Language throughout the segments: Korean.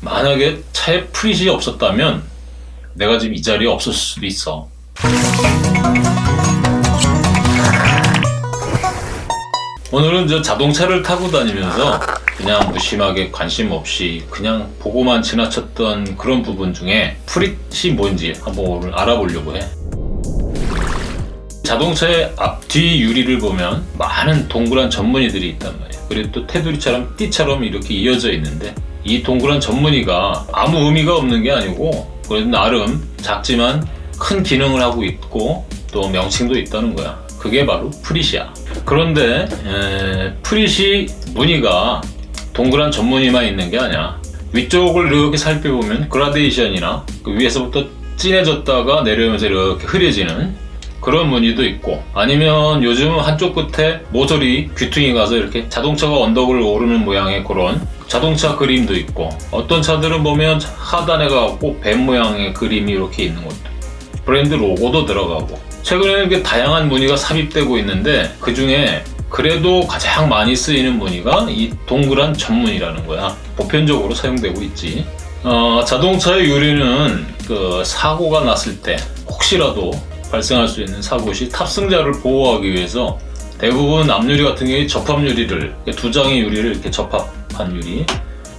만약에 차에 프릿이 없었다면 내가 지금 이 자리에 없었을 수도 있어. 오늘은 저 자동차를 타고 다니면서 그냥 무심하게 관심 없이 그냥 보고만 지나쳤던 그런 부분 중에 프릿이 뭔지 한번 오늘 알아보려고 해. 자동차의 앞뒤 유리를 보면 많은 동그란 전무늬들이 있단 말이야. 그리고 또 테두리처럼 띠처럼 이렇게 이어져 있는데 이 동그란 전무늬가 아무 의미가 없는 게 아니고 그래도 나름 작지만 큰 기능을 하고 있고 또 명칭도 있다는 거야. 그게 바로 프릿이야. 그런데 에, 프릿이 무늬가 동그란 전무늬만 있는 게 아니야. 위쪽을 이렇게 살펴보면 그라데이션이나 그 위에서부터 진해졌다가 내려오면서 이렇게 흐려지는 그런 무늬도 있고 아니면 요즘은 한쪽 끝에 모서리 귀퉁이 가서 이렇게 자동차가 언덕을 오르는 모양의 그런 자동차 그림도 있고 어떤 차들은 보면 하단에 가고 뱀 모양의 그림이 이렇게 있는 것도 브랜드 로고도 들어가고. 최근에는 이렇게 다양한 무늬가 삽입되고 있는데 그 중에 그래도 가장 많이 쓰이는 무늬가 이 동그란 전무늬라는 거야. 보편적으로 사용되고 있지. 어, 자동차의 유리는 그 사고가 났을 때 혹시라도 발생할 수 있는 사고 시 탑승자를 보호하기 위해서 대부분 앞유리 같은 경우에 접합 유리를 두 장의 유리를 이렇게 접합한 유리.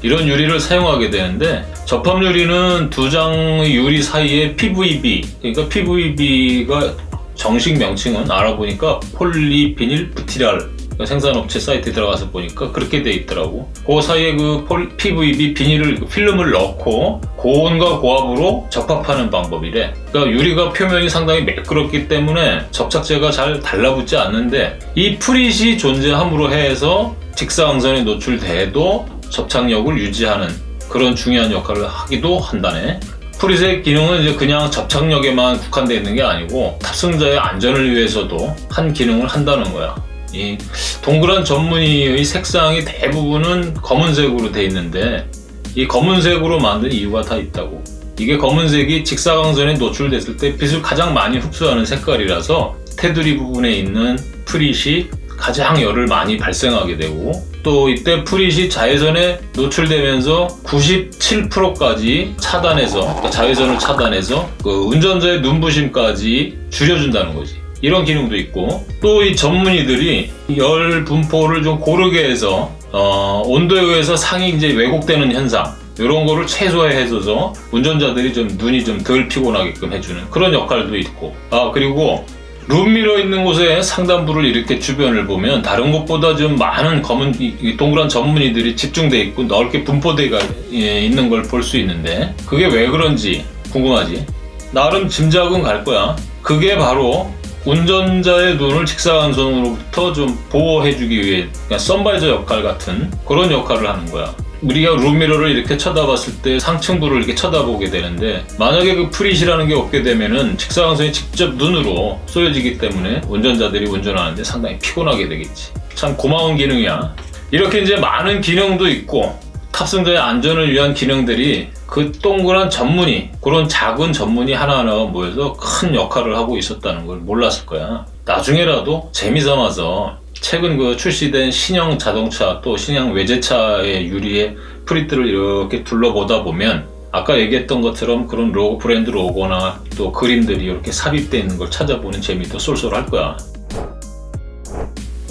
이런 유리를 사용하게 되는데 접합 유리는 두 장의 유리 사이에 PVB 그러니까 PVB가 정식 명칭은 알아보니까 폴리비닐 부티랄 생산업체 사이트에 들어가서 보니까 그렇게 돼 있더라고. 그 사이에 그 PVB 비닐을 그 필름을 넣고 고온과 고압으로 접합하는 방법이래. 그러니까 유리가 표면이 상당히 매끄럽기 때문에 접착제가 잘 달라붙지 않는데 이 프릿이 존재함으로 해서 직사광선에 노출돼도 접착력을 유지하는 그런 중요한 역할을 하기도 한다네. 프릿의 기능은 이제 그냥 접착력에만 국한되어 있는 게 아니고 탑승자의 안전을 위해서도 한 기능을 한다는 거야 이 동그란 전무늬의 색상이 대부분은 검은색으로 되어 있는데 이 검은색으로 만든 이유가 다 있다고. 이게 검은색이 직사광선에 노출됐을 때 빛을 가장 많이 흡수하는 색깔이라서 테두리 부분에 있는 프릿이 가장 열을 많이 발생하게 되고 또 이때 프릿이 자외선에 노출되면서 97%까지 차단해서 그러니까 자외선을 차단해서 그 운전자의 눈부심까지 줄여준다는 거지 이런 기능도 있고 또 이 전문의들이 열 분포를 좀 고르게 해서 어, 온도에 의해서 상이 이제 왜곡되는 현상 이런 거를 최소화해줘서 운전자들이 좀 눈이 좀 덜 피곤하게끔 해주는 그런 역할도 있고 아 그리고 룸미러 있는 곳에 상단부를 이렇게 주변을 보면 다른 곳보다 좀 많은 검은 동그란 전문의들이 집중돼 있고 넓게 분포되어 있는 걸 볼 수 있는데 그게 왜 그런지 궁금하지? 나름 짐작은 갈 거야 그게 바로 운전자의 눈을 직사광 선으로부터 좀 보호해주기 위해 그러니까 선바이저 역할 같은 그런 역할을 하는 거야. 우리가 룸미러를 이렇게 쳐다봤을 때 상층부를 이렇게 쳐다보게 되는데 만약에 그 프릿이라는 게 없게 되면은 직사광선이 직접 눈으로 쏘여지기 때문에 운전자들이 운전하는데 상당히 피곤하게 되겠지. 참 고마운 기능이야. 이렇게 이제 많은 기능도 있고 탑승자의 안전을 위한 기능들이 그 동그란 점무늬 그런 작은 점무늬 하나하나가 모여서 큰 역할을 하고 있었다는 걸 몰랐을 거야. 나중에라도 재미삼아서 최근 그 출시된 신형 자동차 또 신형 외제차의 유리에 frit를 이렇게 둘러보다 보면 아까 얘기했던 것처럼 그런 로고, 브랜드 로고나 또 그림들이 이렇게 삽입되어 있는 걸 찾아보는 재미도 쏠쏠할 거야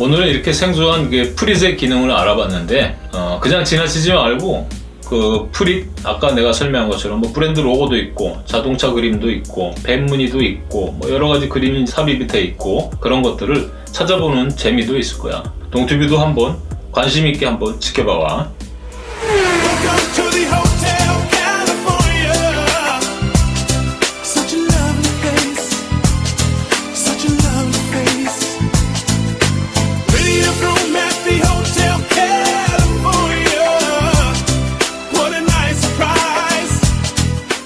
오늘은 이렇게 생소한 그 프릿의 기능을 알아봤는데 어, 그냥 지나치지 말고 그 프릿 아까 내가 설명한 것처럼 뭐 브랜드 로고도 있고 자동차 그림도 있고 뱀 무늬도 있고 뭐 여러 가지 그림이 삽입이 돼 있고 그런 것들을 찾아보는 재미도 있을 거야. 동튜브도 한번 관심 있게 한번 지켜봐와 room at the hotel.